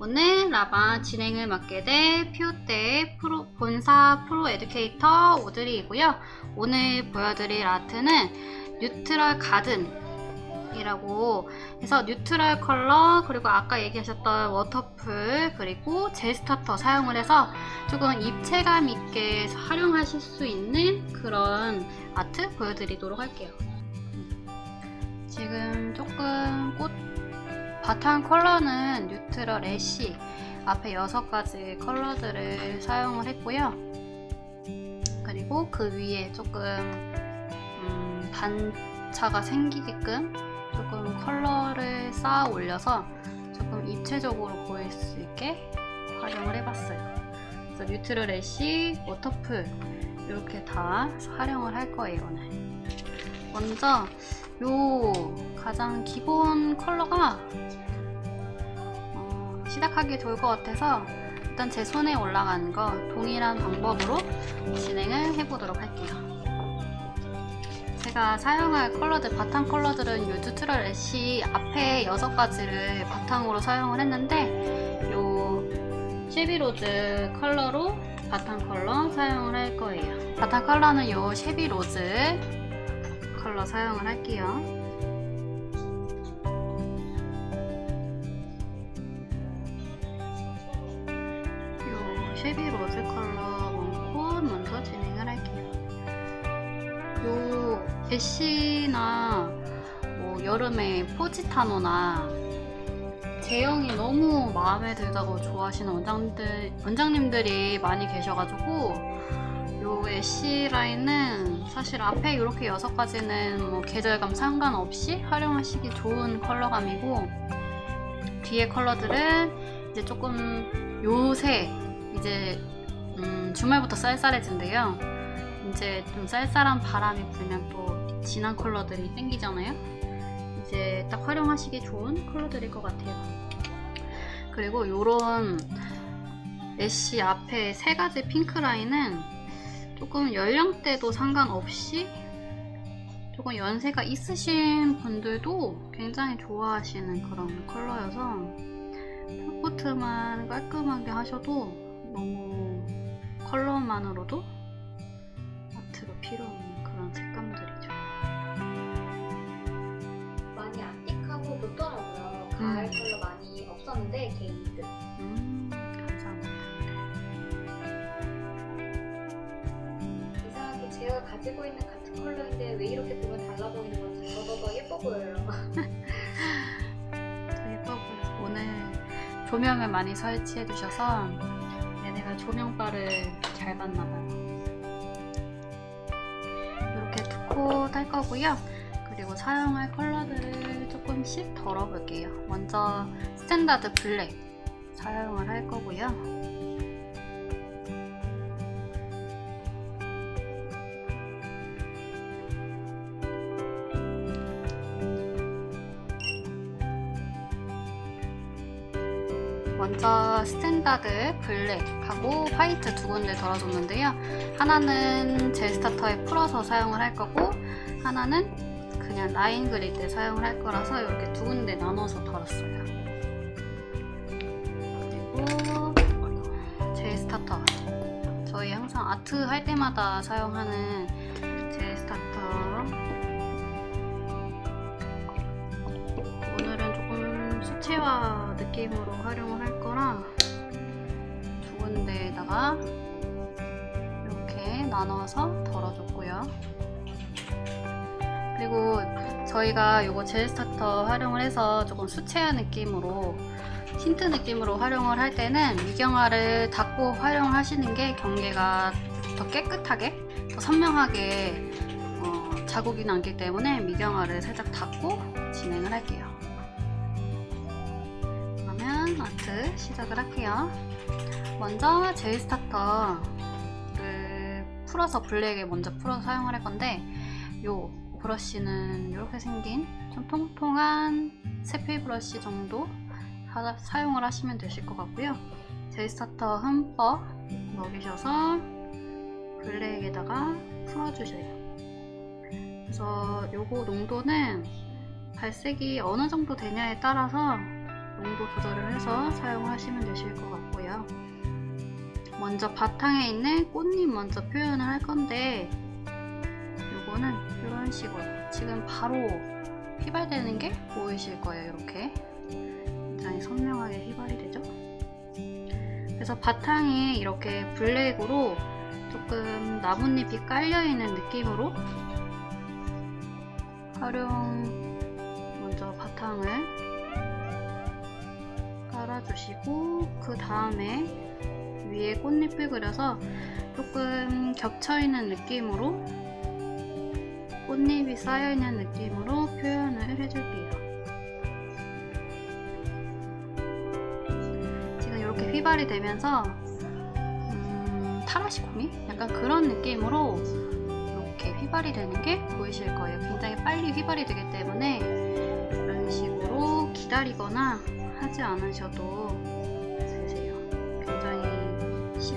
오늘 라방 진행을 맡게 될 피오떼 프로, 본사 프로 educator 오드리이고요. 오늘 보여드릴 아트는 neutral garden 이라고 해서 neutral 컬러 그리고 아까 얘기하셨던 워터풀 그리고 젤 starter 사용을 해서 조금 입체감 있게 활용하실 수 있는 그런 아트 보여드리도록 할게요 지금 조금 꽃 바탕 컬러는 neutral ash 앞에 6가지 컬러들을 사용을 했고요 그리고 그 위에 조금 음, 반차가 생기게끔 조금 컬러를 쌓아 올려서 조금 입체적으로 보일 수 있게 활용을 해봤어요. 그래서 neutral ash, 워터풀 이렇게 다 활용을 할 거예요 오늘. 먼저 요 가장 기본 컬러가 어, 시작하기 좋을 것 같아서 일단 제 손에 올라간 거 동일한 방법으로 진행을 해보도록 할게요. 제가 사용할 컬러들, 바탕 컬러들은 이 neutral ash 앞에 6가지를 바탕으로 사용을 했는데 이 shabby rose 컬러로 바탕 컬러 사용을 할 거예요. 바탕 컬러는 이 shabby rose 컬러 사용을 할게요. 이 shabby rose 컬러 one coat 먼저 진행을 할게요. 요 ash나 뭐 여름에 포지타노나 제형이 너무 마음에 들다고 좋아하시는 원장들, 원장님들이 많이 계셔가지고 요 애쉬 라인은 사실 앞에 이렇게 여섯 가지는 뭐 계절감 상관없이 활용하시기 좋은 컬러감이고 뒤에 컬러들은 이제 조금 요새 이제 음, 주말부터 쌀쌀해진대요. 이제 좀 쌀쌀한 바람이 불면 또 진한 컬러들이 땡기잖아요. 이제 딱 활용하시기 좋은 컬러들일 것 같아요. 그리고 요런 ash 앞에 세 가지 핑크 라인은 조금 연령대도 상관없이 조금 연세가 있으신 분들도 굉장히 좋아하시는 그런 컬러여서 full coat만 깔끔하게 하셔도 너무 컬러만으로도 아트가 필요 없는 그런 색감들이죠. 많이 antique하고 좋더라고요. 가을 음. 컬러 많이 없었는데 게이드. 제가 가지고 있는 같은 컬러인데 왜 이렇게 보면 달라 보이는 건지 더더더 예뻐 보여요. 더 예뻐 보여서 오늘 조명을 많이 설치해 주셔서 얘네가 조명바를 잘 봤나봐요. 이렇게 two coat 할 거고요. 그리고 사용할 컬러들을 조금씩 덜어볼게요. 먼저 standard black 사용을 할 거고요. standard black하고 화이트 두 군데 덜어줬는데요. 하나는 젤 스타터에 풀어서 사용을 할 거고 하나는 그냥 라인 그릴 때 사용을 할 거라서 이렇게 두 군데 나눠서 덜었어요. 그리고 젤 starter 저희 항상 아트 할 때마다 사용하는 젤 starter 오늘은 조금 수채화 느낌으로 활용을 할 거라 두 군데에다가 이렇게 나눠서 덜어줬고요. 그리고 저희가 이거 젤 starter 활용을 해서 조금 수채화 느낌으로 틴트 느낌으로 활용을 할 때는 미경화를 닦고 활용하시는 게 경계가 더 깨끗하게 더 선명하게 어, 자국이 남기 때문에 미경화를 살짝 닦고 진행을 할게요. 그러면 아트 시작을 할게요. 먼저 젤 starter를 풀어서 블랙에 먼저 풀어서 사용을 할 건데 요 브러쉬는 이렇게 생긴 좀 통통한 세필 브러쉬 정도 하- 사용을 하시면 되실 것 같고요. 젤 starter 흠뻑 먹이셔서 블랙에다가 풀어주세요. 그래서 요거 농도는 발색이 어느 정도 되냐에 따라서 농도 조절을 해서 사용하시면 되실 것 같고요. 먼저 바탕에 있는 꽃잎 먼저 표현을 할 건데 요거는 이런 식으로 지금 바로 휘발되는 게 보이실 거예요. 이렇게 굉장히 선명하게 휘발이 되죠. 그래서 바탕에 이렇게 블랙으로 조금 나뭇잎이 깔려있는 느낌으로 활용 먼저 바탕을 깔아주시고 그 다음에 위에 꽃잎을 그려서 조금 겹쳐있는 느낌으로 꽃잎이 쌓여있는 느낌으로 표현을 해줄게요. 지금 이렇게 휘발이 되면서 음, たらしこみ? 약간 그런 느낌으로 이렇게 휘발이 되는 게 보이실 거예요. 굉장히 빨리 휘발이 되기 때문에 이런 식으로 기다리거나 하지 않으셔도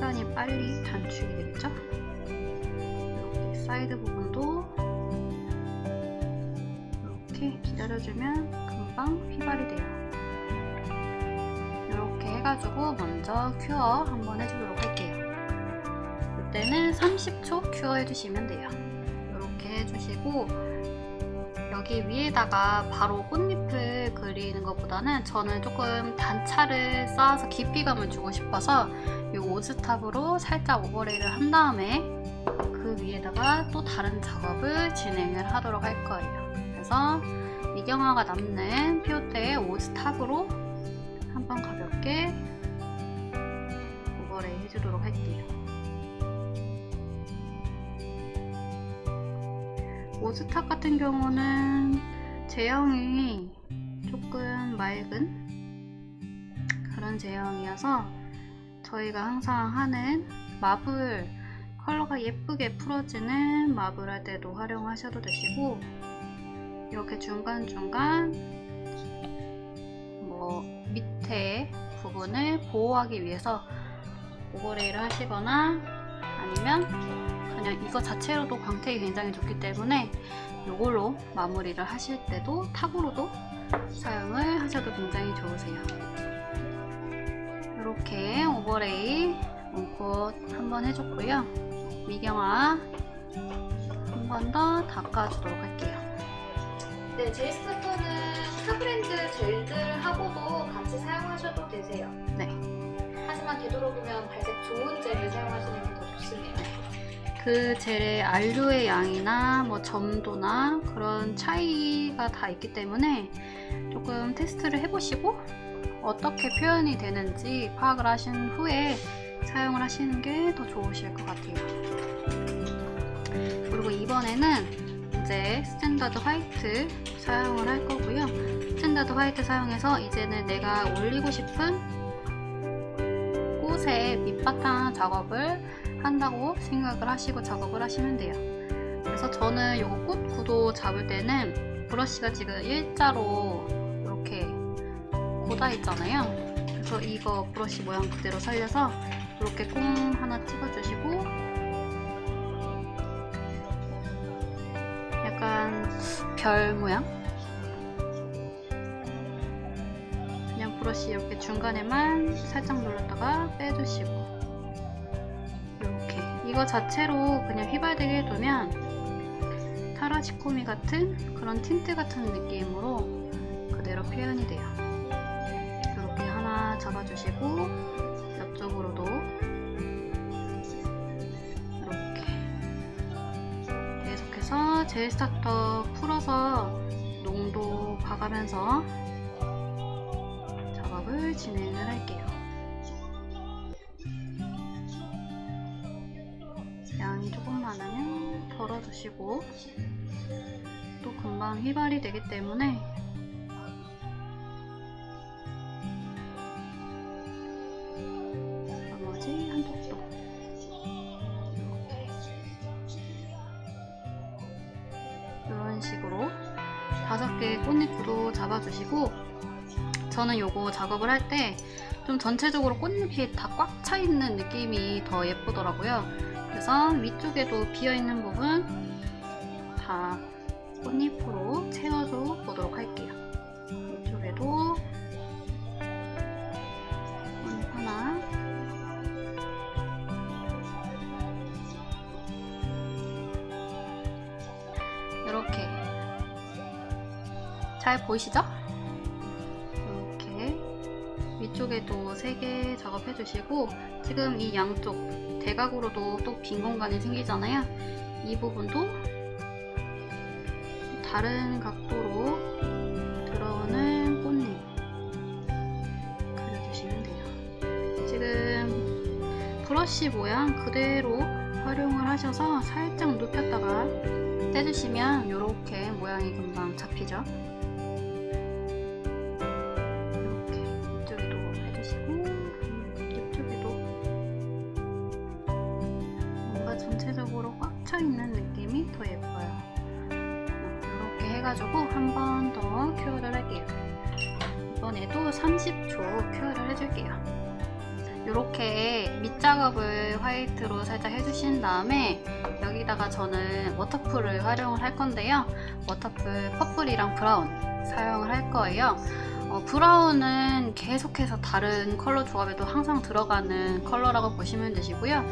시간이 빨리 단축이 되겠죠? 이렇게 사이드 부분도 이렇게 기다려주면 금방 휘발이 돼요. 이렇게 해가지고 먼저 큐어 한번 해주도록 할게요. 이때는 30초 큐어 해주시면 돼요. 이렇게 해주시고 여기 위에다가 바로 꽃잎을 그리는 것보다는 저는 조금 단차를 쌓아서 깊이감을 주고 싶어서 이 오즈탑으로 살짝 오버레이를 한 다음에 그 위에다가 또 다른 작업을 진행을 하도록 할 거예요. 그래서 미경화가 남는 피오테의 오즈탑으로 한번 가볍게 오버레이 해주도록 할게요. 오즈탑 같은 경우는 제형이 맑은 그런 제형이어서 저희가 항상 하는 마블 컬러가 예쁘게 풀어지는 마블 할 때도 활용하셔도 되시고 이렇게 중간중간 뭐 밑에 부분을 보호하기 위해서 오버레이를 하시거나 아니면 그냥 이거 자체로도 광택이 굉장히 좋기 때문에 이걸로 마무리를 하실 때도 탑으로도 사용을 하셔도 굉장히 좋으세요. 이렇게 오버레이 원콧 한번 해줬고요. 미경화 한 번 더 닦아주도록 할게요. 네, 제이스타터는 타브랜드 젤들을 하고도 같이 사용하셔도 되세요. 네. 하지만 되도록이면 발색 좋은 젤을 사용하시는 게 더 좋습니다. 그 젤의 안료의 양이나 뭐 점도나 그런 차이가 다 있기 때문에 조금 테스트를 해보시고 어떻게 표현이 되는지 파악을 하신 후에 사용을 하시는 게 더 좋으실 것 같아요. 그리고 이번에는 이제 standard white 사용을 할 거고요. standard white 사용해서 이제는 내가 올리고 싶은 꽃의 밑바탕 작업을 한다고 생각을 하시고 작업을 하시면 돼요. 그래서 저는 이거 꽃 구도 잡을 때는 브러쉬가 지금 일자로 이렇게 곧아 있잖아요. 그래서 이거 브러쉬 모양 그대로 살려서 이렇게 콕 하나 찍어주시고 약간 별 모양? 그냥 브러쉬 이렇게 중간에만 살짝 눌렀다가 빼주시고 이거 자체로 그냥 휘발되게 해두면 たらしこみ 같은 그런 틴트 같은 느낌으로 그대로 표현이 돼요. 이렇게 하나 잡아주시고 옆쪽으로도 이렇게 계속해서 젤 스타터 풀어서 농도 봐가면서 작업을 진행을 할게요 덜어주시고 또 금방 휘발이 되기 때문에 나머지 한쪽도 이런 식으로 다섯 개의 꽃잎도 잡아주시고 저는 요거 작업을 할 때 좀 전체적으로 꽃잎이 다 꽉 차 있는 느낌이 더 예쁘더라고요. 그래서 위쪽에도 비어있는 부분 다 꽃잎으로 채워서 보도록 할게요. 이쪽에도 꽃잎 하나 이렇게 잘 보이시죠? 이렇게 위쪽에도 3개 작업해 주시고 지금 이 양쪽 대각으로도 또 빈 공간이 생기잖아요. 이 부분도 다른 각도로 들어오는 꽃잎 그려주시면 돼요. 지금 브러쉬 모양 그대로 활용을 하셔서 살짝 눕혔다가 떼주시면 이렇게 모양이 금방 잡히죠. 저는 워터풀을 활용을 할 건데요. 워터풀 purple이랑 brown 사용을 할 거예요. 어, brown은 계속해서 다른 컬러 조합에도 항상 들어가는 컬러라고 보시면 되시고요.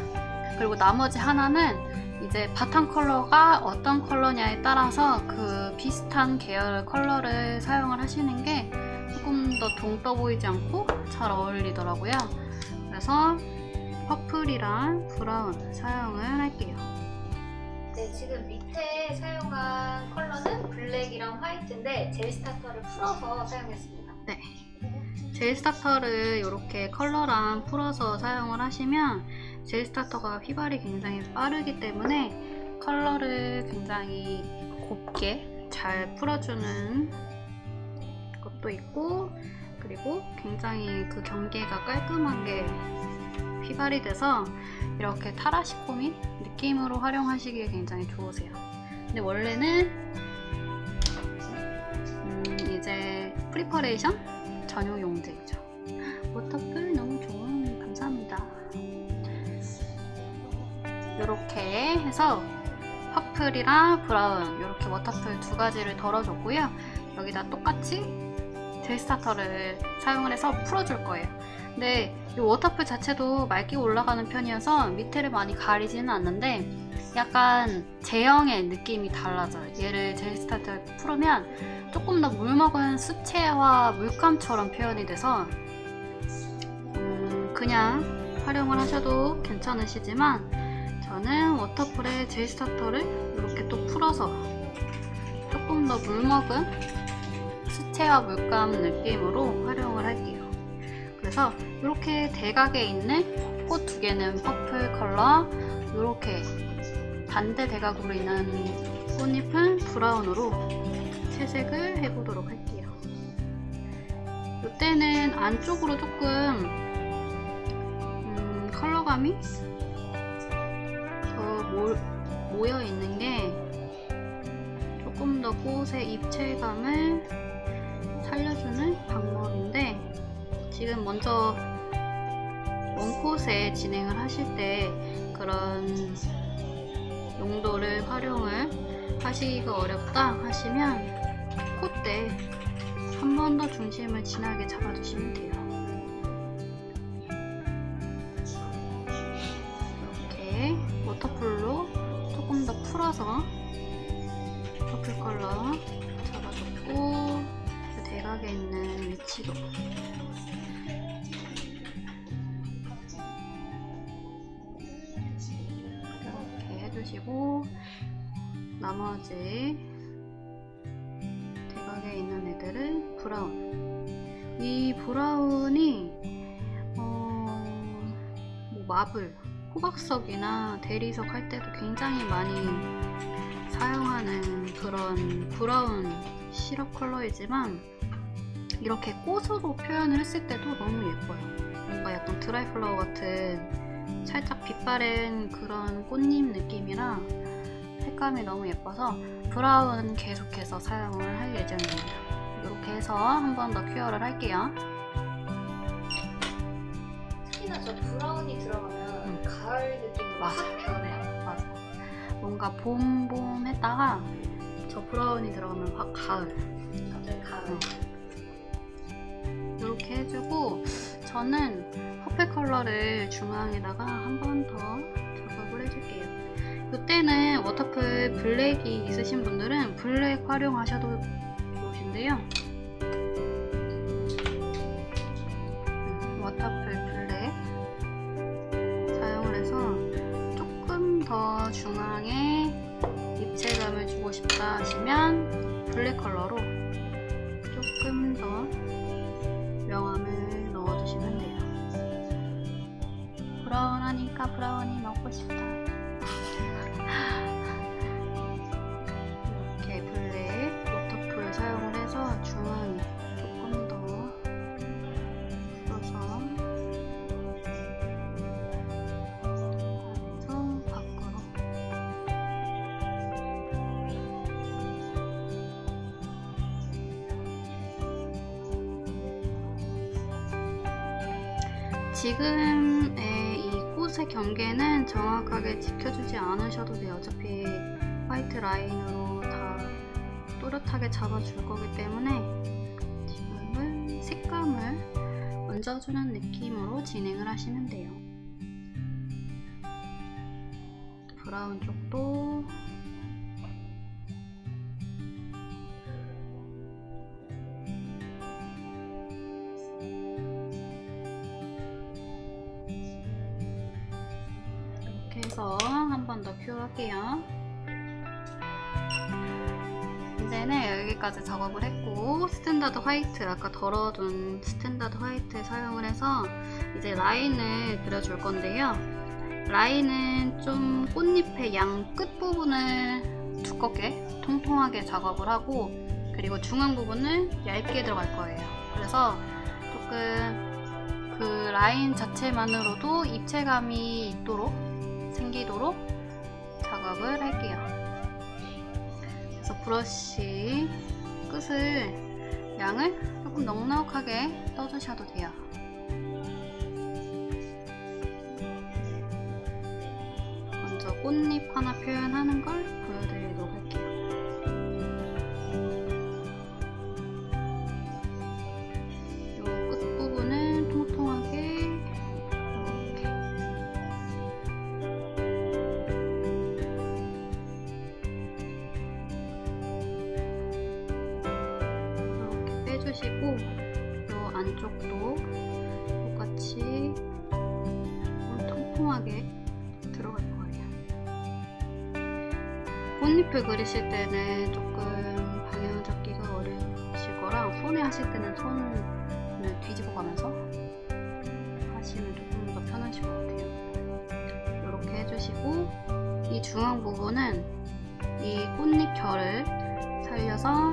그리고 나머지 하나는 이제 바탕 컬러가 어떤 컬러냐에 따라서 그 비슷한 계열 컬러를 사용을 하시는 게 조금 더 동떠 보이지 않고 잘 어울리더라고요. 그래서 purple이랑 brown 사용을 할게요. 네, 지금 밑에 사용한 컬러는 블랙이랑 화이트인데 젤 스타터를 풀어서 사용했습니다. 젤 스타터를 이렇게 컬러랑 풀어서 사용을 하시면 젤 스타터가 휘발이 굉장히 빠르기 때문에 컬러를 굉장히 곱게 잘 풀어주는 것도 있고 그리고 굉장히 그 경계가 깔끔하게 휘발이 돼서 이렇게 たらしこみ 느낌으로 활용하시기에 굉장히 좋으세요. 근데 원래는 음, 이제 preparation 전용 용제이죠. 워터풀 너무 좋은 감사합니다. 이렇게 해서 purple이랑 brown 이렇게 워터풀 두 가지를 덜어줬고요. 여기다 똑같이 젤 스타터를 사용을 해서 풀어줄 거예요. 근데 이 워터풀 자체도 맑게 올라가는 편이어서 밑에를 많이 가리지는 않는데 약간 제형의 느낌이 달라져요. 얘를 젤 스타터를 풀으면 조금 더 물먹은 수채화 물감처럼 표현이 돼서 음, 그냥 활용을 하셔도 괜찮으시지만 저는 워터풀에 젤 스타터를 이렇게 또 풀어서 조금 더 물먹은 수채화 물감 느낌으로 활용을 할게요. 그래서 이렇게 대각에 있는 꽃 두 개는 purple 컬러 이렇게 반대 대각으로 있는 꽃잎은 brown으로 채색을 해보도록 할게요. 이때는 안쪽으로 조금 음, 컬러감이 더 모, 모여 있는 게 조금 더 꽃의 입체감을 살려주는 방법인데 먼저 원콧에 진행을 하실 때 그런 용도를 활용을 하시기가 어렵다 하시면 콧대 한 번 더 중심을 진하게 잡아주시면 돼요. 이 brown이 어, 뭐 marble 호박석이나 대리석 할 때도 굉장히 많이 사용하는 그런 brown 시럽 컬러이지만 이렇게 꽃으로 표현을 했을 때도 너무 예뻐요 뭔가 약간 드라이 플라워 같은 살짝 빛바랜 그런 꽃잎 느낌이라 색감이 너무 예뻐서 brown 계속해서 사용을 할 예정입니다. 이렇게 해서 한 번 더 cure를 할게요. 특히나 저 brown이 들어가면 음. 가을 느낌으로 맞아. 확 변해요. 맞아. 뭔가 봄봄 했다가 저 brown이 들어가면 확 가을. 갑자기 가을. 음. 이렇게 해주고 저는 purple 컬러를 중앙에다가 한 번 더 작업을 해줄게요. 이때는 워터풀 블랙이 있으신 분들은 블랙 활용하셔도 옷인데요. 지금의 이 꽃의 경계는 정확하게 지켜주지 않으셔도 돼요. 어차피 화이트 라인으로 다 또렷하게 잡아줄 거기 때문에 지금은 색감을 얹어주는 느낌으로 진행을 하시면 돼요. 브라운 쪽도 해서 한 번 더 cure할게요. 이제는 여기까지 작업을 했고 standard white 아까 덜어둔 standard white 사용을 해서 이제 라인을 그려줄 건데요. 라인은 좀 꽃잎의 양 끝부분을 두껍게 통통하게 작업을 하고 그리고 중앙 부분을 얇게 들어갈 거예요. 그래서 조금 그 라인 자체만으로도 입체감이 있도록 생기도록 작업을 할게요. 그래서 브러쉬 끝을 양을 조금 넉넉하게 떠주셔도 돼요. 먼저 꽃잎 하나 표현하는 걸 주시고 이 중앙 부분은 이 꽃잎 결을 살려서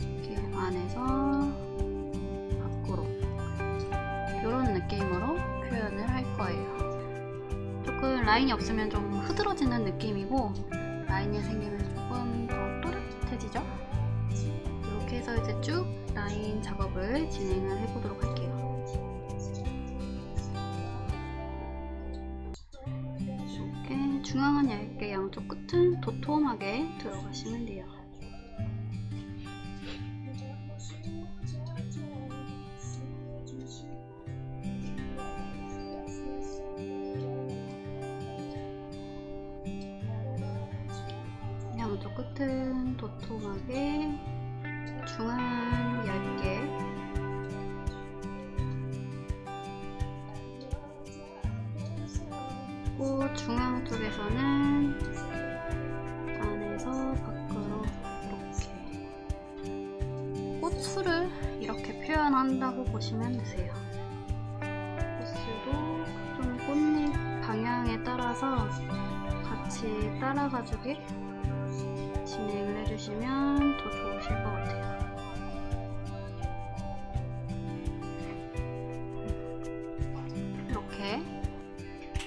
이렇게 안에서 밖으로 이런 느낌으로 표현을 할 거예요. 조금 라인이 없으면 좀 흐드러지는 느낌이고 라인이 생기면 조금 더 또렷해지죠? 이렇게 해서 이제 쭉 라인 작업을 진행을 해보도록 할게요. 중앙은 얇게 양쪽 끝은 도톰하게 들어가시면 돼요. 양쪽 끝은 도톰하게 중앙은 얇게 꽃 중앙 쪽에서는 안에서 밖으로 이렇게 꽃술을 이렇게 표현한다고 보시면 되세요. 꽃술도 좀 꽃잎 방향에 따라서 같이 따라가지고 진행을 해주시면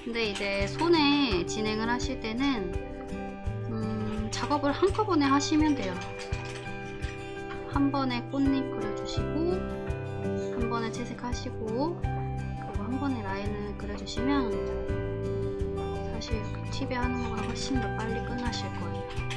근데 이제 손에 진행을 하실 때는 음, 작업을 한꺼번에 하시면 돼요. 한 번에 꽃잎 그려주시고 한 번에 채색하시고 그리고 한 번에 라인을 그려주시면 사실 이렇게 팁에 하는 것보다 훨씬 더 빨리 끝나실 거예요.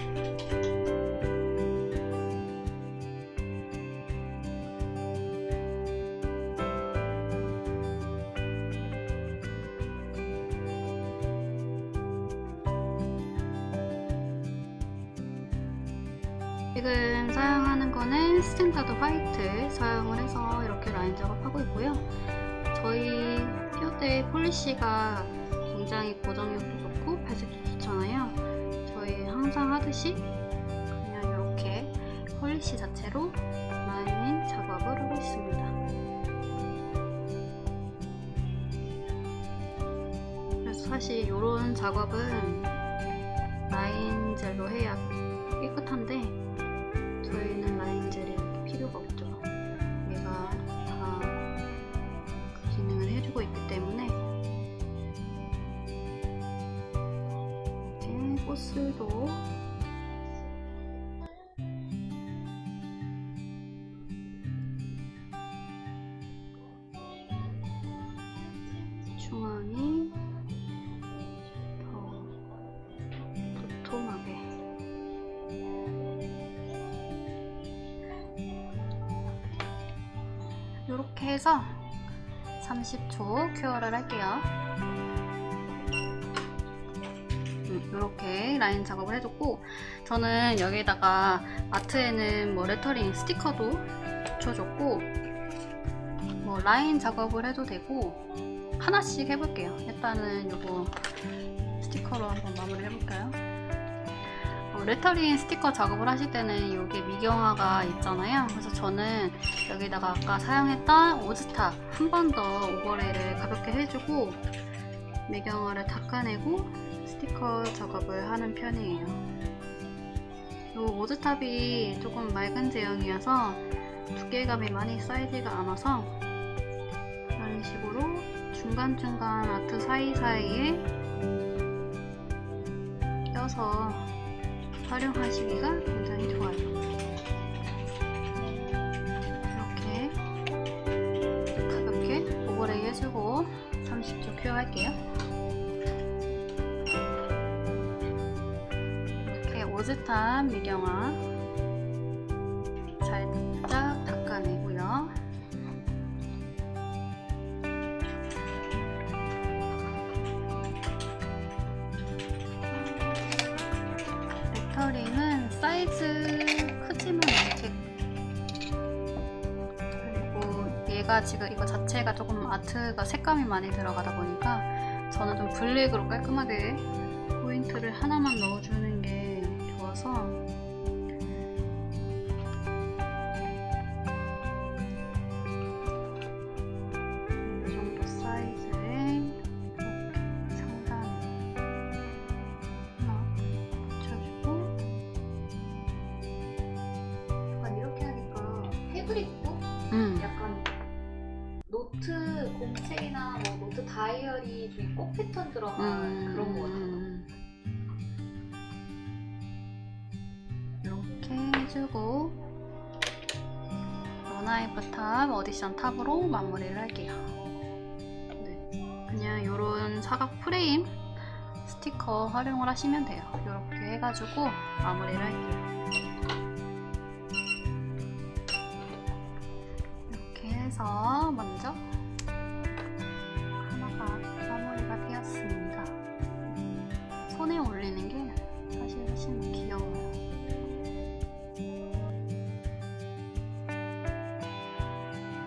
있고요. 저희 피오테 polish가 굉장히 고정력도 좋고 발색도 좋잖아요. 저희 항상 하듯이 그냥 이렇게 polish 자체로 라인 작업을 하고 있습니다. 그래서 사실 이런 작업은 라인 젤로 해야 깨끗한데 중앙이 더 도톰하게 이렇게 해서 30초 큐어를 할게요. 이렇게 라인 작업을 해줬고 저는 여기다가 아트에는 뭐 레터링 스티커도 붙여줬고 뭐 라인 작업을 해도 되고 하나씩 해볼게요. 일단은 요거 스티커로 한번 마무리 해볼까요? 어, 레터링 스티커 작업을 하실 때는 여기 미경화가 있잖아요. 그래서 저는 여기다가 아까 사용했던 오즈탑 한번 더 오버레이를 가볍게 해주고 미경화를 닦아내고 스티커 작업을 하는 편이에요. 이 오즈탑이 조금 맑은 제형이어서 두께감이 많이 쌓이지가 않아서 중간중간 아트 사이사이에 껴서 활용하시기가 굉장히 좋아요. 이렇게 가볍게 오버레이 해주고 30초 큐어 할게요. 이렇게 오즈탄 미경화 사이즈 크지만 않게 그리고 얘가 지금 이거 자체가 조금 아트가 색감이 많이 들어가다 보니까 저는 좀 블랙으로 깔끔하게 포인트를 하나만 넣어주는 게 좋아서 노트 공책이나 뭐 노트 다이어리 중에 꼭 패턴 들어간 음, 그런 거 같아요. 음. 이렇게 해주고 원하이프 탑 어디션 탑으로 마무리를 할게요. 네, 그냥 이런 사각 프레임 스티커 활용을 하시면 돼요. 이렇게 해가지고 마무리를 할게요. 해서 먼저